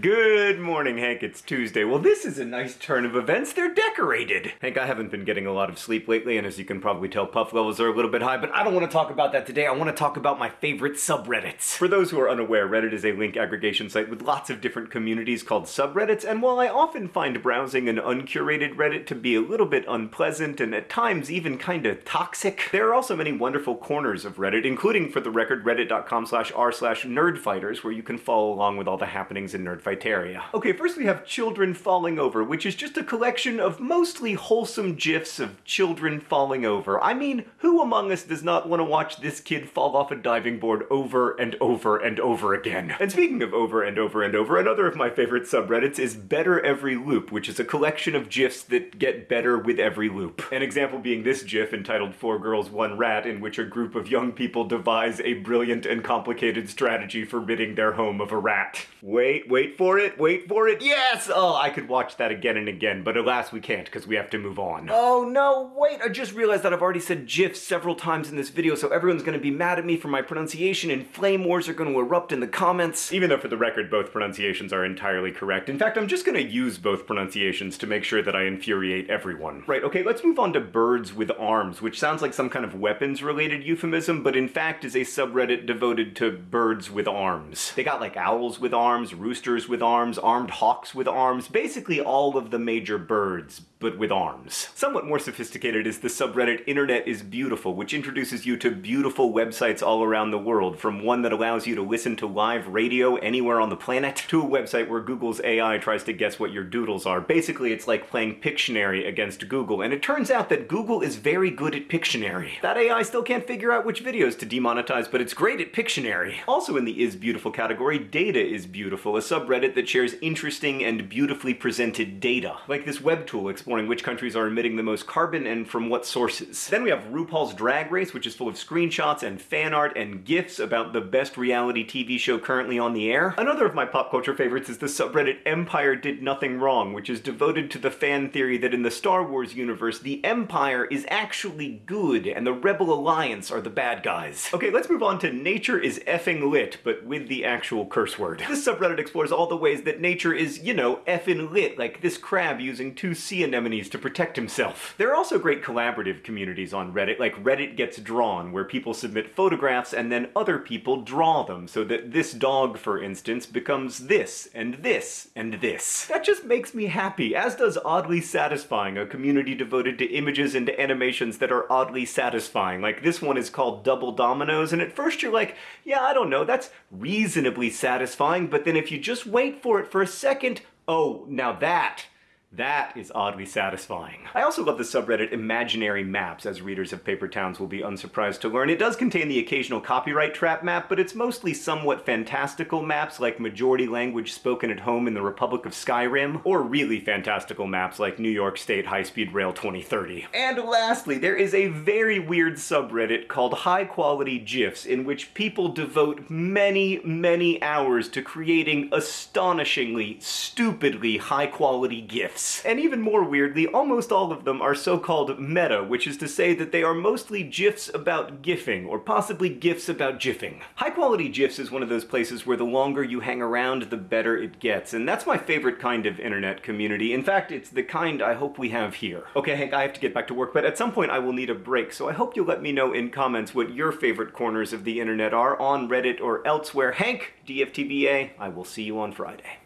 Good morning, Hank. It's Tuesday. Well, this is a nice turn of events. They're decorated. Hank, I haven't been getting a lot of sleep lately, and as you can probably tell, puff levels are a little bit high, but I don't want to talk about that today. I want to talk about my favorite subreddits. For those who are unaware, Reddit is a link aggregation site with lots of different communities called subreddits, and while I often find browsing an uncurated Reddit to be a little bit unpleasant and at times even kinda toxic, there are also many wonderful corners of Reddit, including, for the record, reddit.com slash r slash nerdfighters, where you can follow along with all the happenings in Nerd Fighteria. Okay, first we have Children Falling Over, which is just a collection of mostly wholesome gifs of children falling over. I mean, who among us does not want to watch this kid fall off a diving board over and over and over again? And speaking of over and over and over, another of my favorite subreddits is Better Every Loop, which is a collection of gifs that get better with every loop. An example being this gif entitled Four Girls, One Rat, in which a group of young people devise a brilliant and complicated strategy for ridding their home of a rat. Wait, wait for it, wait for it, yes! Oh, I could watch that again and again, but alas we can't because we have to move on. Oh no, wait, I just realized that I've already said GIF several times in this video, so everyone's gonna be mad at me for my pronunciation and flame wars are gonna erupt in the comments. Even though for the record both pronunciations are entirely correct. In fact, I'm just gonna use both pronunciations to make sure that I infuriate everyone. Right, okay, let's move on to birds with arms, which sounds like some kind of weapons-related euphemism, but in fact is a subreddit devoted to birds with arms. They got like owls with arms, roosters with arms, armed hawks with arms, basically all of the major birds, but with arms. Somewhat more sophisticated is the subreddit Internet is Beautiful, which introduces you to beautiful websites all around the world, from one that allows you to listen to live radio anywhere on the planet, to a website where Google's AI tries to guess what your doodles are. Basically, it's like playing Pictionary against Google, and it turns out that Google is very good at Pictionary. That AI still can't figure out which videos to demonetize, but it's great at Pictionary. Also in the Is Beautiful category, Data is Beautiful, a subreddit subreddit that shares interesting and beautifully presented data, like this web tool exploring which countries are emitting the most carbon and from what sources. Then we have RuPaul's Drag Race, which is full of screenshots and fan art and GIFs about the best reality TV show currently on the air. Another of my pop culture favorites is the subreddit Empire Did Nothing Wrong, which is devoted to the fan theory that in the Star Wars universe, the Empire is actually good and the Rebel Alliance are the bad guys. Okay, let's move on to Nature is effing lit, but with the actual curse word. This subreddit explores all the ways that nature is, you know, effing lit, like this crab using two sea anemones to protect himself. There are also great collaborative communities on Reddit, like Reddit Gets Drawn, where people submit photographs and then other people draw them, so that this dog, for instance, becomes this, and this, and this. That just makes me happy, as does Oddly Satisfying, a community devoted to images and animations that are oddly satisfying. Like this one is called Double Dominoes, and at first you're like, yeah, I don't know, that's reasonably satisfying, but then if you just wait for it for a second, oh, now that that is oddly satisfying. I also love the subreddit Imaginary Maps, as readers of Paper Towns will be unsurprised to learn. It does contain the occasional copyright trap map, but it's mostly somewhat fantastical maps like majority language spoken at home in the Republic of Skyrim, or really fantastical maps like New York State High-Speed Rail 2030. And lastly, there is a very weird subreddit called High Quality GIFs, in which people devote many, many hours to creating astonishingly, stupidly high-quality GIFs. And even more weirdly, almost all of them are so-called meta, which is to say that they are mostly GIFs about GIFing, or possibly GIFs about GIFing. High-quality GIFs is one of those places where the longer you hang around, the better it gets, and that's my favorite kind of internet community. In fact, it's the kind I hope we have here. Okay, Hank, I have to get back to work, but at some point I will need a break, so I hope you'll let me know in comments what your favorite corners of the internet are on Reddit or elsewhere. Hank, DFTBA, I will see you on Friday.